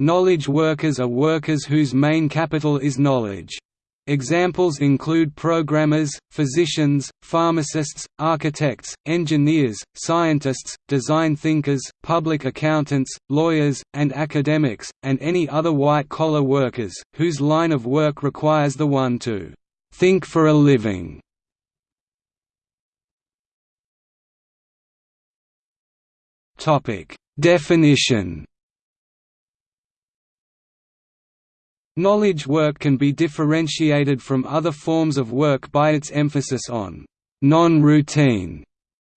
Knowledge workers are workers whose main capital is knowledge. Examples include programmers, physicians, pharmacists, architects, engineers, scientists, design thinkers, public accountants, lawyers, and academics, and any other white-collar workers, whose line of work requires the one to «think for a living». Definition Knowledge work can be differentiated from other forms of work by its emphasis on non-routine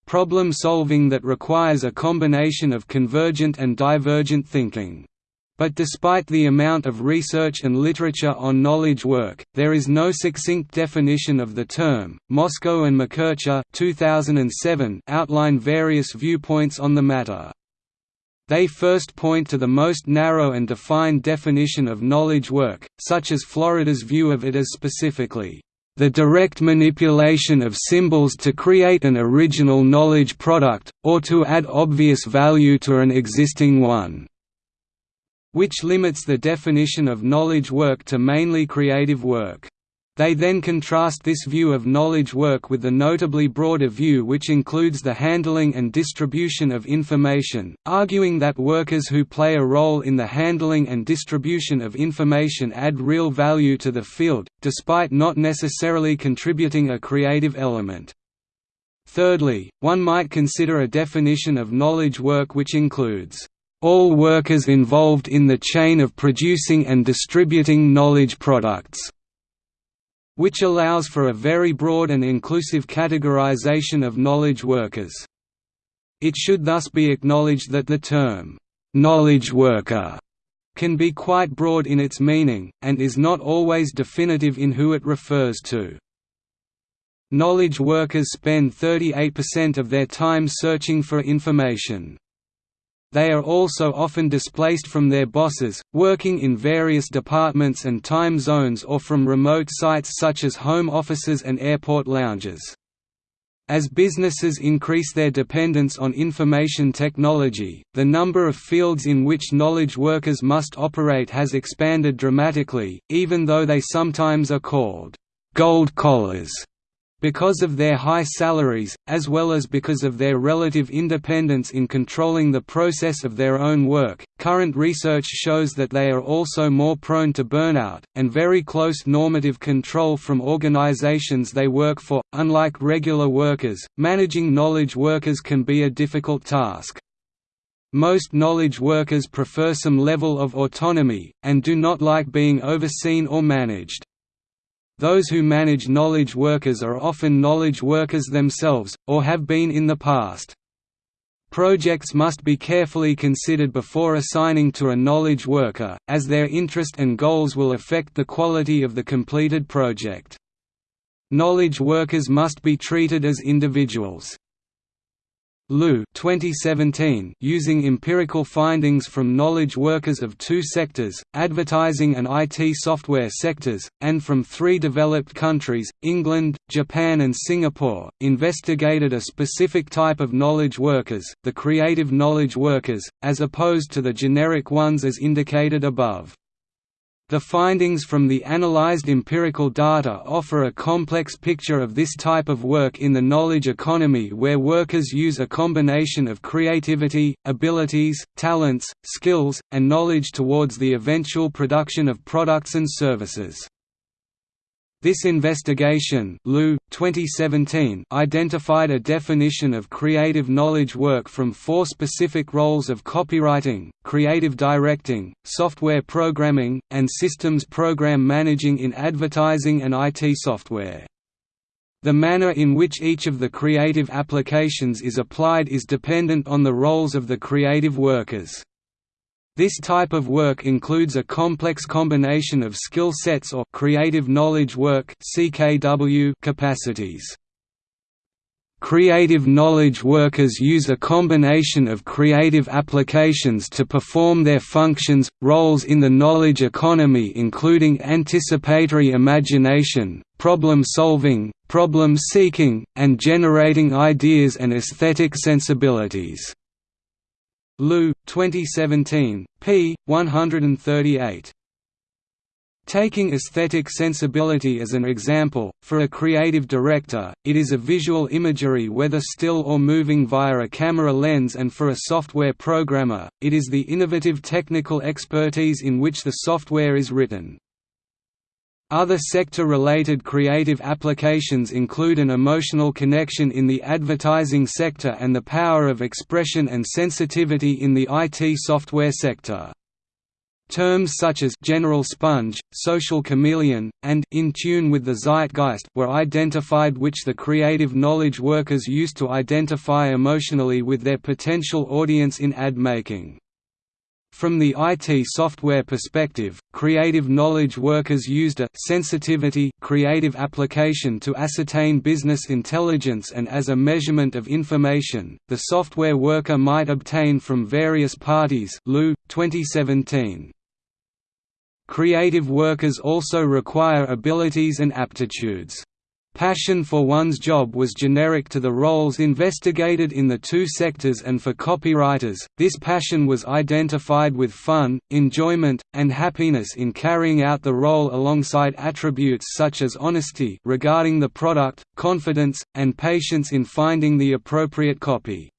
problem solving that requires a combination of convergent and divergent thinking. But despite the amount of research and literature on knowledge work, there is no succinct definition of the term. Mosco and McKercher 2007 outline various viewpoints on the matter. They first point to the most narrow and defined definition of knowledge work, such as Florida's view of it as specifically, "...the direct manipulation of symbols to create an original knowledge product, or to add obvious value to an existing one." which limits the definition of knowledge work to mainly creative work. They then contrast this view of knowledge work with the notably broader view which includes the handling and distribution of information, arguing that workers who play a role in the handling and distribution of information add real value to the field, despite not necessarily contributing a creative element. Thirdly, one might consider a definition of knowledge work which includes all workers involved in the chain of producing and distributing knowledge products which allows for a very broad and inclusive categorization of knowledge workers. It should thus be acknowledged that the term, "'knowledge worker' can be quite broad in its meaning, and is not always definitive in who it refers to. Knowledge workers spend 38% of their time searching for information. They are also often displaced from their bosses, working in various departments and time zones or from remote sites such as home offices and airport lounges. As businesses increase their dependence on information technology, the number of fields in which knowledge workers must operate has expanded dramatically, even though they sometimes are called «gold collars» Because of their high salaries, as well as because of their relative independence in controlling the process of their own work, current research shows that they are also more prone to burnout, and very close normative control from organizations they work for. Unlike regular workers, managing knowledge workers can be a difficult task. Most knowledge workers prefer some level of autonomy, and do not like being overseen or managed. Those who manage knowledge workers are often knowledge workers themselves, or have been in the past. Projects must be carefully considered before assigning to a knowledge worker, as their interest and goals will affect the quality of the completed project. Knowledge workers must be treated as individuals. Liu 2017 using empirical findings from knowledge workers of two sectors, advertising and IT software sectors, and from three developed countries, England, Japan and Singapore, investigated a specific type of knowledge workers, the creative knowledge workers, as opposed to the generic ones as indicated above. The findings from the analyzed empirical data offer a complex picture of this type of work in the knowledge economy where workers use a combination of creativity, abilities, talents, skills, and knowledge towards the eventual production of products and services. This investigation Liu, 2017, identified a definition of creative knowledge work from four specific roles of copywriting, creative directing, software programming, and systems program managing in advertising and IT software. The manner in which each of the creative applications is applied is dependent on the roles of the creative workers. This type of work includes a complex combination of skill sets or creative knowledge work (CKW) capacities. Creative knowledge workers use a combination of creative applications to perform their functions, roles in the knowledge economy including anticipatory imagination, problem solving, problem seeking, and generating ideas and aesthetic sensibilities. Liu, 2017, p. 138. Taking aesthetic sensibility as an example, for a creative director, it is a visual imagery whether still or moving via a camera lens and for a software programmer, it is the innovative technical expertise in which the software is written. Other sector-related creative applications include an emotional connection in the advertising sector and the power of expression and sensitivity in the IT software sector. Terms such as «general sponge», «social chameleon», and «in tune with the zeitgeist» were identified which the creative knowledge workers used to identify emotionally with their potential audience in ad making. From the IT software perspective, creative knowledge workers used a sensitivity creative application to ascertain business intelligence and as a measurement of information, the software worker might obtain from various parties Liu, 2017. Creative workers also require abilities and aptitudes. Passion for one's job was generic to the roles investigated in the two sectors and for copywriters, this passion was identified with fun, enjoyment, and happiness in carrying out the role alongside attributes such as honesty regarding the product, confidence, and patience in finding the appropriate copy.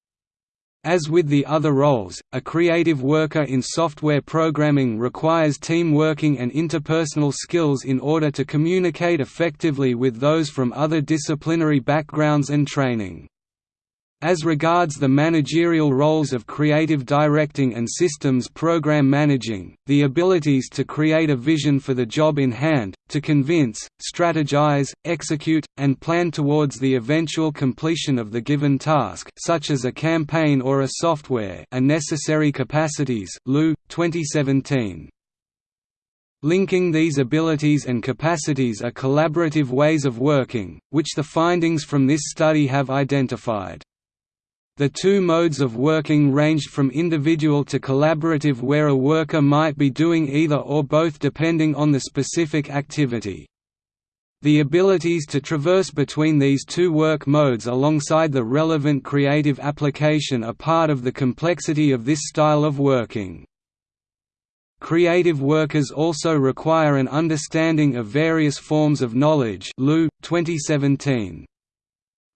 As with the other roles, a creative worker in software programming requires team working and interpersonal skills in order to communicate effectively with those from other disciplinary backgrounds and training. As regards the managerial roles of creative directing and systems program managing, the abilities to create a vision for the job in hand, to convince, strategize, execute, and plan towards the eventual completion of the given task such as a campaign or a software are necessary capacities Liu, 2017. Linking these abilities and capacities are collaborative ways of working, which the findings from this study have identified. The two modes of working ranged from individual to collaborative where a worker might be doing either or both depending on the specific activity. The abilities to traverse between these two work modes alongside the relevant creative application are part of the complexity of this style of working. Creative workers also require an understanding of various forms of knowledge Liu, 2017.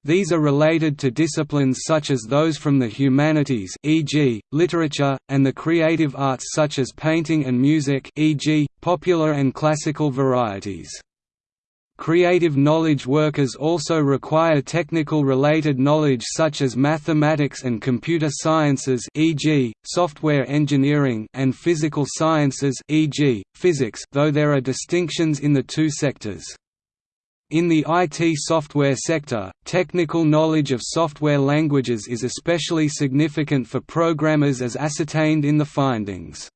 These are related to disciplines such as those from the humanities e.g., literature, and the creative arts such as painting and music e.g., popular and classical varieties. Creative knowledge workers also require technical related knowledge such as mathematics and computer sciences e.g., software engineering and physical sciences e.g., physics though there are distinctions in the two sectors. In the IT software sector, technical knowledge of software languages is especially significant for programmers as ascertained in the findings.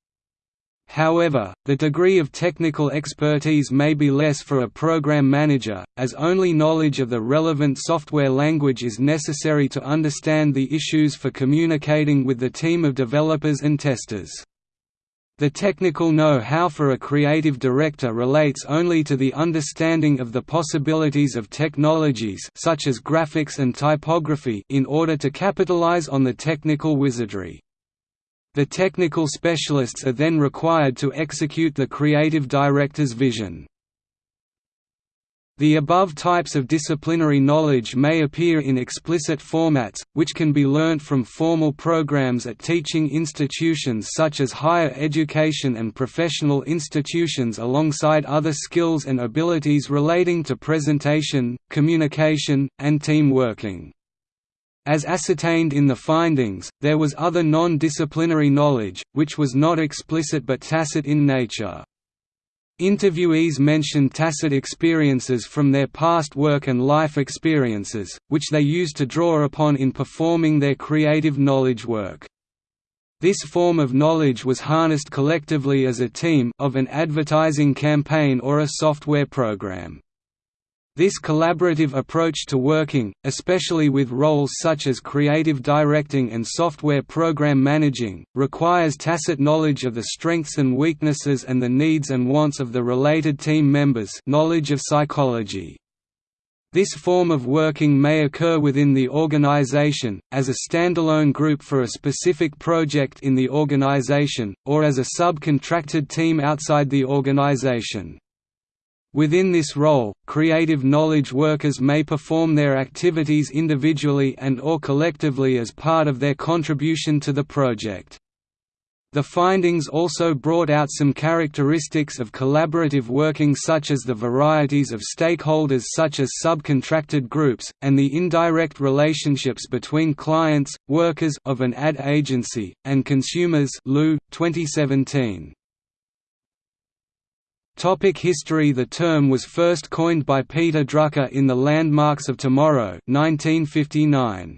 However, the degree of technical expertise may be less for a program manager, as only knowledge of the relevant software language is necessary to understand the issues for communicating with the team of developers and testers. The technical know-how for a creative director relates only to the understanding of the possibilities of technologies such as graphics and typography in order to capitalize on the technical wizardry. The technical specialists are then required to execute the creative director's vision. The above types of disciplinary knowledge may appear in explicit formats, which can be learnt from formal programs at teaching institutions such as higher education and professional institutions alongside other skills and abilities relating to presentation, communication, and team working. As ascertained in the findings, there was other non-disciplinary knowledge, which was not explicit but tacit in nature. Interviewees mentioned tacit experiences from their past work and life experiences, which they used to draw upon in performing their creative knowledge work. This form of knowledge was harnessed collectively as a team of an advertising campaign or a software program. This collaborative approach to working, especially with roles such as creative directing and software program managing, requires tacit knowledge of the strengths and weaknesses and the needs and wants of the related team members knowledge of psychology. This form of working may occur within the organization, as a standalone group for a specific project in the organization, or as a subcontracted team outside the organization. Within this role, creative knowledge workers may perform their activities individually and or collectively as part of their contribution to the project. The findings also brought out some characteristics of collaborative working such as the varieties of stakeholders such as subcontracted groups, and the indirect relationships between clients, workers of an ad agency, and consumers Liu, 2017. Topic history The term was first coined by Peter Drucker in The Landmarks of Tomorrow 1959.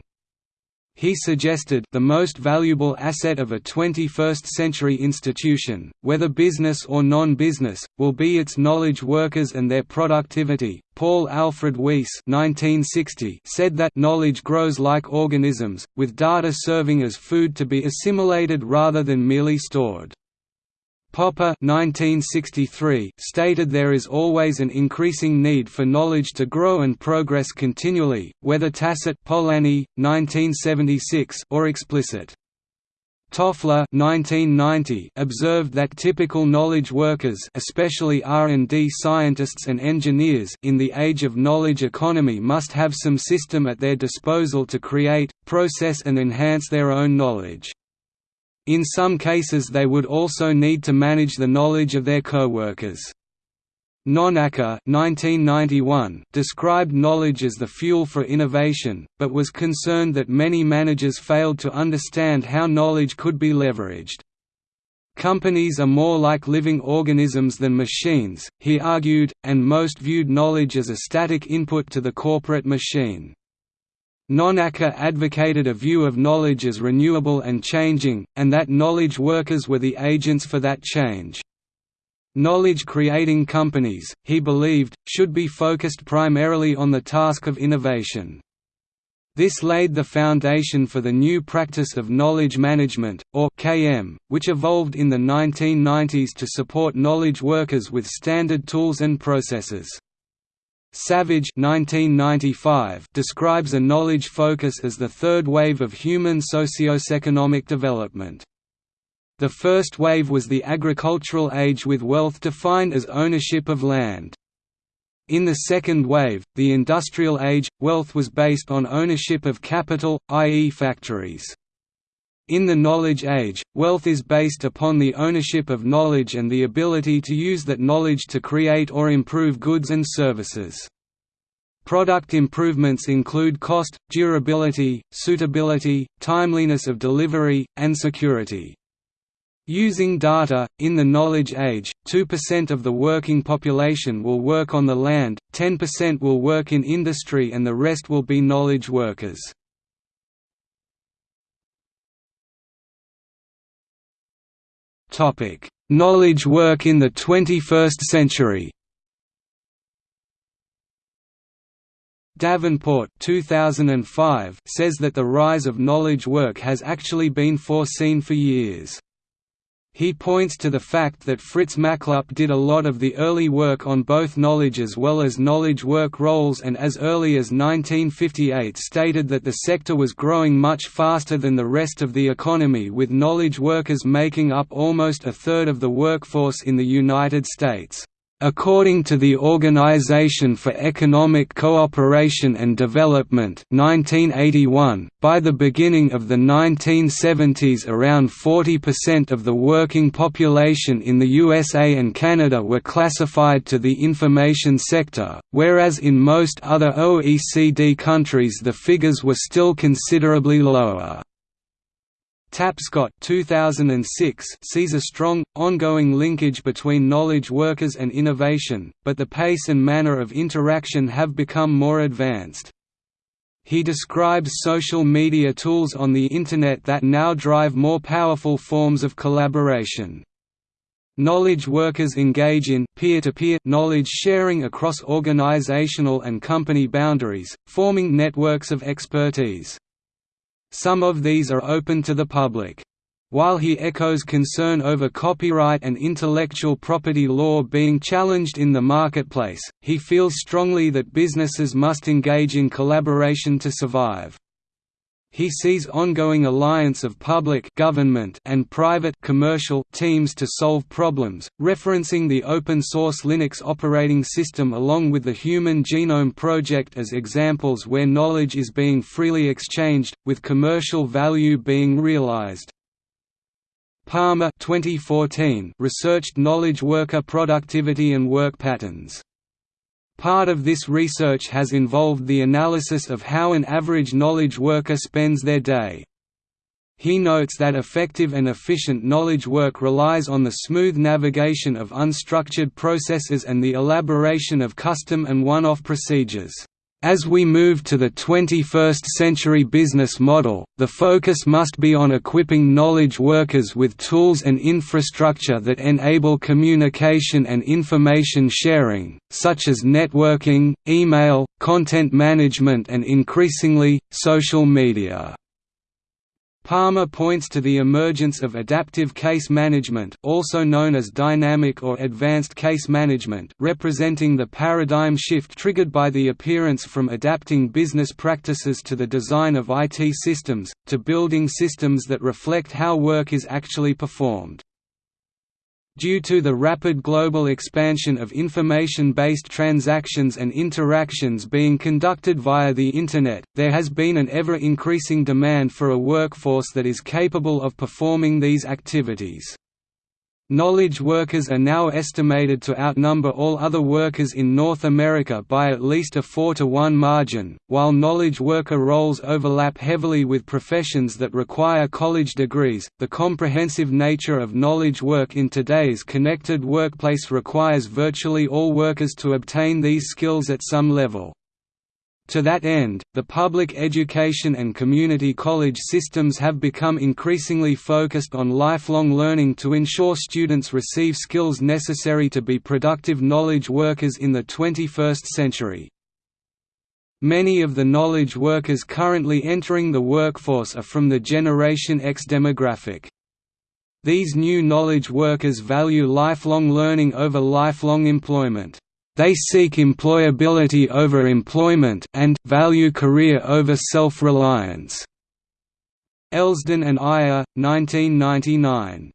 He suggested the most valuable asset of a 21st-century institution, whether business or non-business, will be its knowledge workers and their productivity. Paul Alfred Weiss (1960) said that knowledge grows like organisms, with data serving as food to be assimilated rather than merely stored. Popper 1963 stated there is always an increasing need for knowledge to grow and progress continually, whether tacit Polanyi, 1976 or explicit. Toffler 1990 observed that typical knowledge workers especially R&D scientists and engineers in the age of knowledge economy must have some system at their disposal to create, process and enhance their own knowledge. In some cases they would also need to manage the knowledge of their co-workers. Nonaka described knowledge as the fuel for innovation, but was concerned that many managers failed to understand how knowledge could be leveraged. Companies are more like living organisms than machines, he argued, and most viewed knowledge as a static input to the corporate machine. Nonaka advocated a view of knowledge as renewable and changing, and that knowledge workers were the agents for that change. Knowledge-creating companies, he believed, should be focused primarily on the task of innovation. This laid the foundation for the new practice of knowledge management, or KM, which evolved in the 1990s to support knowledge workers with standard tools and processes. Savage 1995 describes a knowledge focus as the third wave of human socio-economic development. The first wave was the agricultural age with wealth defined as ownership of land. In the second wave, the industrial age, wealth was based on ownership of capital, i.e. factories. In the knowledge age, wealth is based upon the ownership of knowledge and the ability to use that knowledge to create or improve goods and services. Product improvements include cost, durability, suitability, timeliness of delivery, and security. Using data, in the knowledge age, 2% of the working population will work on the land, 10% will work in industry and the rest will be knowledge workers. Knowledge work in the 21st century. Davenport 2005 says that the rise of knowledge work has actually been foreseen for years. He points to the fact that Fritz Machlup did a lot of the early work on both knowledge as well as knowledge work roles and as early as 1958 stated that the sector was growing much faster than the rest of the economy with knowledge workers making up almost a third of the workforce in the United States. According to the Organization for Economic Cooperation and Development 1981, by the beginning of the 1970s around 40% of the working population in the USA and Canada were classified to the information sector, whereas in most other OECD countries the figures were still considerably lower. Tapscott 2006 sees a strong, ongoing linkage between knowledge workers and innovation, but the pace and manner of interaction have become more advanced. He describes social media tools on the Internet that now drive more powerful forms of collaboration. Knowledge workers engage in peer-to-peer -peer knowledge sharing across organizational and company boundaries, forming networks of expertise. Some of these are open to the public. While he echoes concern over copyright and intellectual property law being challenged in the marketplace, he feels strongly that businesses must engage in collaboration to survive. He sees ongoing alliance of public government and private commercial teams to solve problems, referencing the open-source Linux operating system along with the Human Genome Project as examples where knowledge is being freely exchanged, with commercial value being realized. Palmer 2014 researched knowledge worker productivity and work patterns. Part of this research has involved the analysis of how an average knowledge worker spends their day. He notes that effective and efficient knowledge work relies on the smooth navigation of unstructured processes and the elaboration of custom and one-off procedures. As we move to the 21st century business model, the focus must be on equipping knowledge workers with tools and infrastructure that enable communication and information sharing, such as networking, email, content management and increasingly, social media. Palmer points to the emergence of adaptive case management also known as dynamic or advanced case management representing the paradigm shift triggered by the appearance from adapting business practices to the design of IT systems, to building systems that reflect how work is actually performed. Due to the rapid global expansion of information-based transactions and interactions being conducted via the Internet, there has been an ever-increasing demand for a workforce that is capable of performing these activities. Knowledge workers are now estimated to outnumber all other workers in North America by at least a 4 to 1 margin, while knowledge worker roles overlap heavily with professions that require college degrees. The comprehensive nature of knowledge work in today's connected workplace requires virtually all workers to obtain these skills at some level. To that end, the public education and community college systems have become increasingly focused on lifelong learning to ensure students receive skills necessary to be productive knowledge workers in the 21st century. Many of the knowledge workers currently entering the workforce are from the Generation X demographic. These new knowledge workers value lifelong learning over lifelong employment. They seek employability over employment and value career over self-reliance. Elsdon and Iyer, 1999.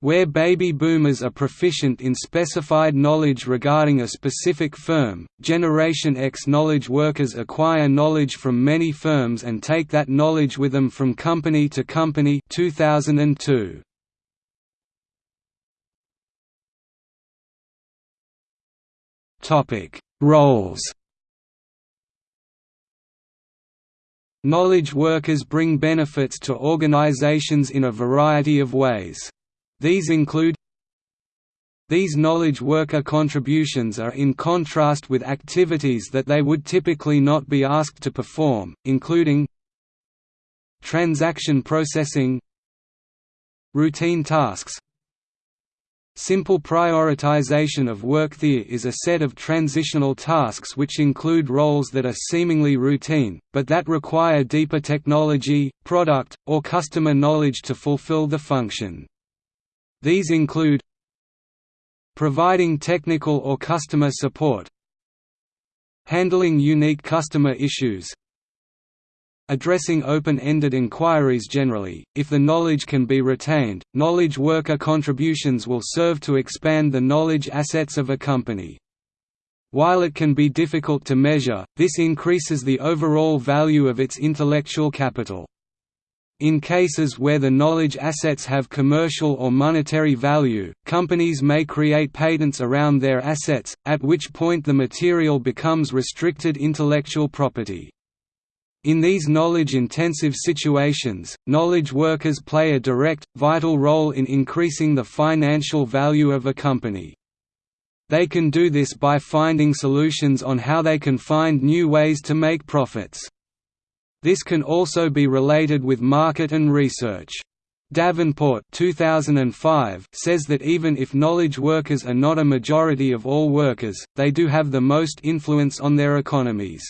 Where baby boomers are proficient in specified knowledge regarding a specific firm, Generation X knowledge workers acquire knowledge from many firms and take that knowledge with them from company to company 2002. Topic: Roles. Knowledge workers bring benefits to organizations in a variety of ways. These include These knowledge worker contributions are in contrast with activities that they would typically not be asked to perform, including transaction processing routine tasks Simple prioritization of work there is a set of transitional tasks which include roles that are seemingly routine, but that require deeper technology, product, or customer knowledge to fulfill the function. These include providing technical or customer support handling unique customer issues Addressing open-ended inquiries generally, if the knowledge can be retained, knowledge worker contributions will serve to expand the knowledge assets of a company. While it can be difficult to measure, this increases the overall value of its intellectual capital. In cases where the knowledge assets have commercial or monetary value, companies may create patents around their assets, at which point the material becomes restricted intellectual property. In these knowledge-intensive situations, knowledge workers play a direct, vital role in increasing the financial value of a company. They can do this by finding solutions on how they can find new ways to make profits. This can also be related with market and research. Davenport 2005 says that even if knowledge workers are not a majority of all workers, they do have the most influence on their economies.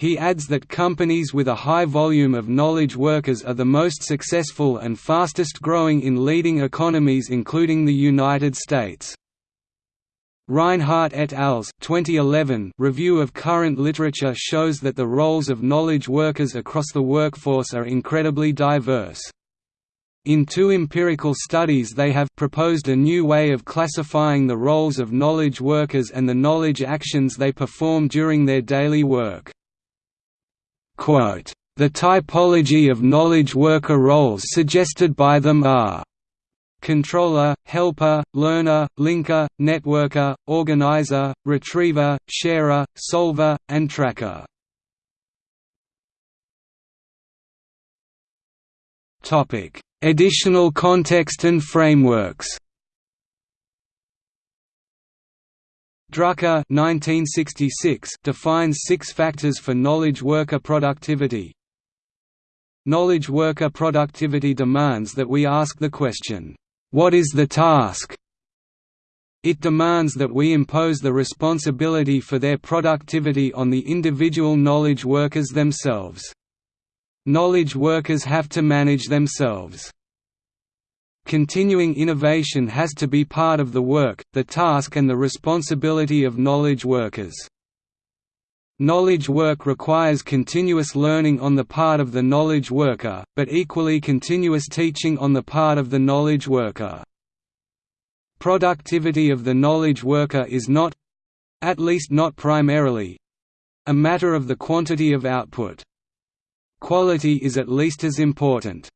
He adds that companies with a high volume of knowledge workers are the most successful and fastest growing in leading economies including the United States. Reinhardt et al.'s 2011 review of current literature shows that the roles of knowledge workers across the workforce are incredibly diverse. In two empirical studies they have proposed a new way of classifying the roles of knowledge workers and the knowledge actions they perform during their daily work. Quote, the typology of knowledge worker roles suggested by them are controller, helper, learner, linker, networker, organizer, retriever, sharer, solver, and tracker. Additional context and frameworks Drucker 1966 defines six factors for knowledge worker productivity. Knowledge worker productivity demands that we ask the question, "'What is the task?' It demands that we impose the responsibility for their productivity on the individual knowledge workers themselves. Knowledge workers have to manage themselves. Continuing innovation has to be part of the work, the task and the responsibility of knowledge workers. Knowledge work requires continuous learning on the part of the knowledge worker, but equally continuous teaching on the part of the knowledge worker. Productivity of the knowledge worker is not—at least not primarily—a matter of the quantity of output. Quality is at least as important.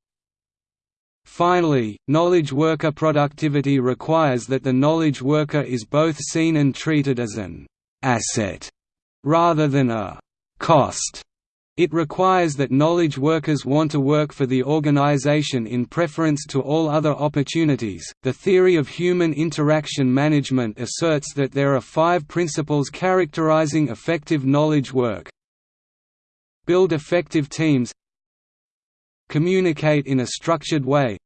Finally, knowledge worker productivity requires that the knowledge worker is both seen and treated as an asset rather than a cost. It requires that knowledge workers want to work for the organization in preference to all other opportunities. The theory of human interaction management asserts that there are five principles characterizing effective knowledge work. Build effective teams, Communicate in a structured way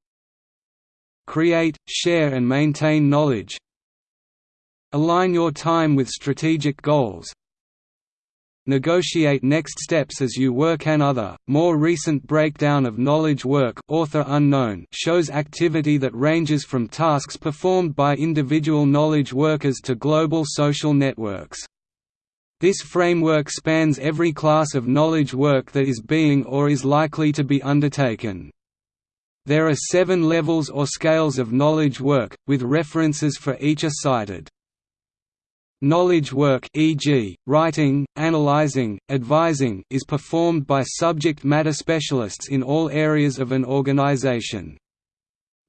Create, share and maintain knowledge Align your time with strategic goals Negotiate next steps as you work Another, more recent breakdown of knowledge work author unknown shows activity that ranges from tasks performed by individual knowledge workers to global social networks. This framework spans every class of knowledge work that is being or is likely to be undertaken. There are seven levels or scales of knowledge work, with references for each are cited. Knowledge work e.g., writing, analyzing, advising is performed by subject matter specialists in all areas of an organization.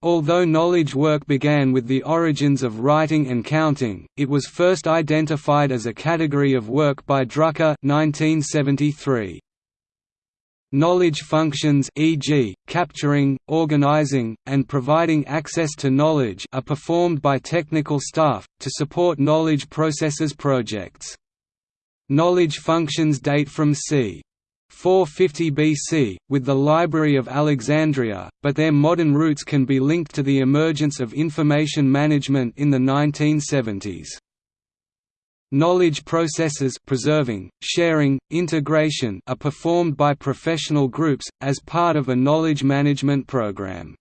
Although knowledge work began with the origins of writing and counting, it was first identified as a category of work by Drucker 1973. Knowledge functions e.g., capturing, organizing, and providing access to knowledge are performed by technical staff, to support knowledge processes projects. Knowledge functions date from c. 450 BC, with the Library of Alexandria, but their modern roots can be linked to the emergence of information management in the 1970s. Knowledge processes preserving, sharing, integration are performed by professional groups, as part of a knowledge management program.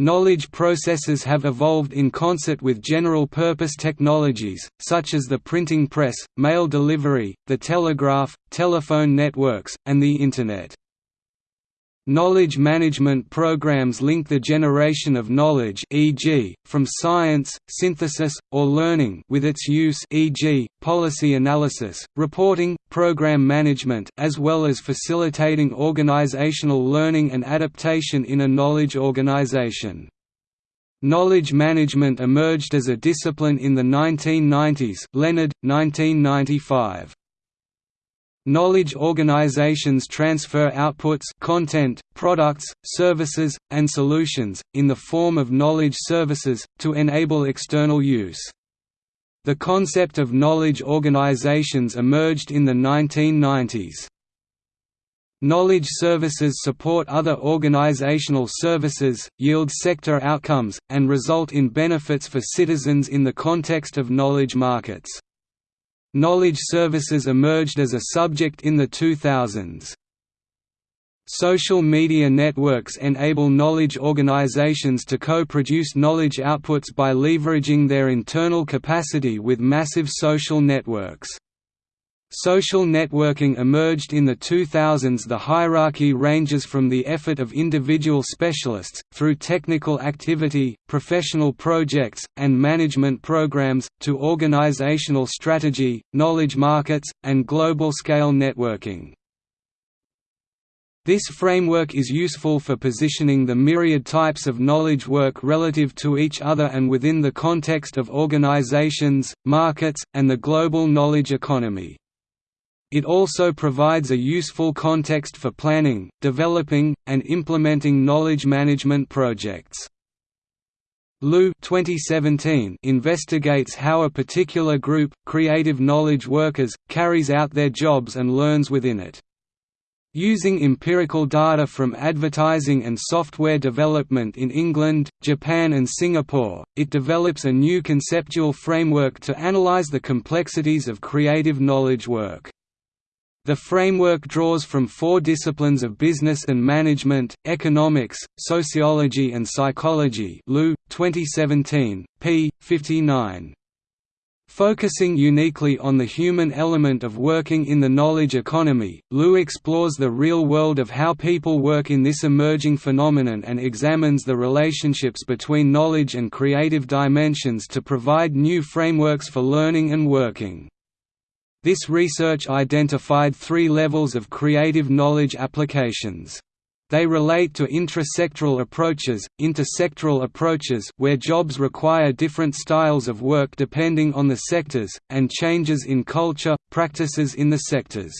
Knowledge processes have evolved in concert with general-purpose technologies, such as the printing press, mail delivery, the telegraph, telephone networks, and the Internet. Knowledge management programs link the generation of knowledge e.g., from science, synthesis, or learning with its use e.g., policy analysis, reporting, program management as well as facilitating organizational learning and adaptation in a knowledge organization. Knowledge management emerged as a discipline in the 1990s Leonard, 1995. Knowledge organizations transfer outputs content, products, services, and solutions, in the form of knowledge services, to enable external use. The concept of knowledge organizations emerged in the 1990s. Knowledge services support other organizational services, yield sector outcomes, and result in benefits for citizens in the context of knowledge markets. Knowledge services emerged as a subject in the 2000s. Social media networks enable knowledge organizations to co-produce knowledge outputs by leveraging their internal capacity with massive social networks. Social networking emerged in the 2000s The hierarchy ranges from the effort of individual specialists, through technical activity, professional projects, and management programs, to organizational strategy, knowledge markets, and global-scale networking. This framework is useful for positioning the myriad types of knowledge work relative to each other and within the context of organizations, markets, and the global knowledge economy. It also provides a useful context for planning, developing, and implementing knowledge management projects. Liu 2017 investigates how a particular group, creative knowledge workers, carries out their jobs and learns within it. Using empirical data from advertising and software development in England, Japan and Singapore, it develops a new conceptual framework to analyze the complexities of creative knowledge work. The framework draws from four disciplines of business and management, economics, sociology and psychology Liu, 2017, p. 59. Focusing uniquely on the human element of working in the knowledge economy, Liu explores the real world of how people work in this emerging phenomenon and examines the relationships between knowledge and creative dimensions to provide new frameworks for learning and working. This research identified three levels of creative knowledge applications. They relate to intrasectoral approaches, intersectoral approaches where jobs require different styles of work depending on the sectors, and changes in culture, practices in the sectors.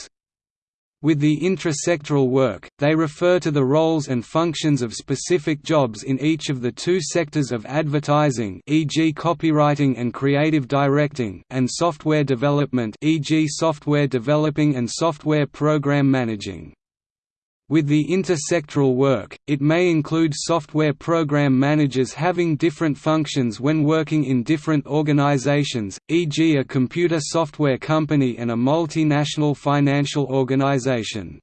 With the intrasectoral work, they refer to the roles and functions of specific jobs in each of the two sectors of advertising e.g. copywriting and creative directing and software development e.g. software developing and software program managing. With the intersectoral work, it may include software program managers having different functions when working in different organizations, e.g. a computer software company and a multinational financial organization.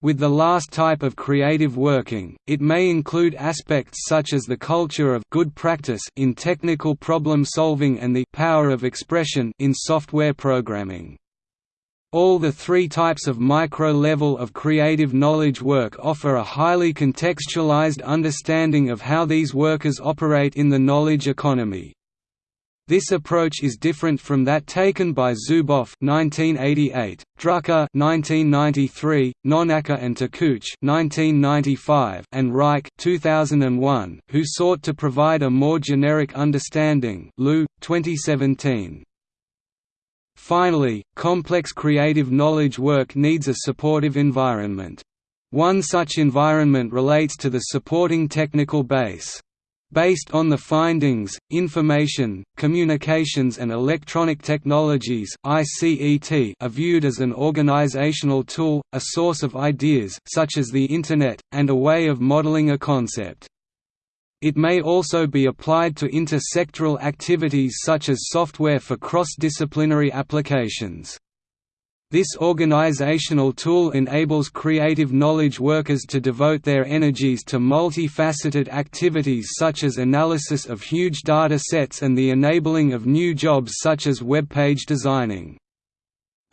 With the last type of creative working, it may include aspects such as the culture of good practice in technical problem solving and the power of expression in software programming. All the three types of micro-level of creative knowledge work offer a highly contextualized understanding of how these workers operate in the knowledge economy. This approach is different from that taken by Zuboff (1988), Drucker (1993), Nonaka and Takeuchi (1995), and Reich (2001), who sought to provide a more generic understanding. Liu, 2017. Finally, complex creative knowledge work needs a supportive environment. One such environment relates to the supporting technical base. Based on the findings, information, communications and electronic technologies are viewed as an organizational tool, a source of ideas such as the Internet, and a way of modeling a concept. It may also be applied to intersectoral activities such as software for cross-disciplinary applications. This organizational tool enables creative knowledge workers to devote their energies to multifaceted activities such as analysis of huge data sets and the enabling of new jobs such as web page designing.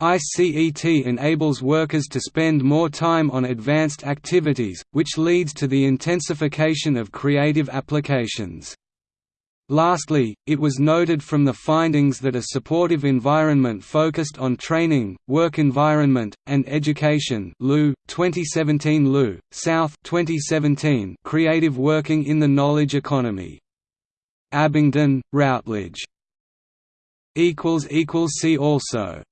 ICET enables workers to spend more time on advanced activities, which leads to the intensification of creative applications. Lastly, it was noted from the findings that a supportive environment focused on training, work environment, and education Liu, 2017 Liu, South 2017 creative working in the knowledge economy. Abingdon, Routledge. See also